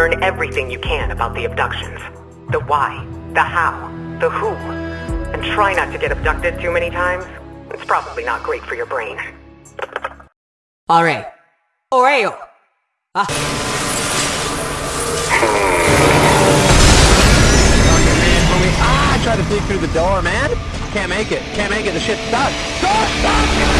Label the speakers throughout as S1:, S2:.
S1: Learn everything you can about the abductions. The why, the how, the who. And try not to get abducted too many times. It's probably not great for your brain.
S2: Alright. Oreo! Ah.
S3: Ah, I tried to peek through the door, man. Can't make it. Can't make it. The shit's stuck. Stuck! Stuck!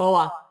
S2: Olá.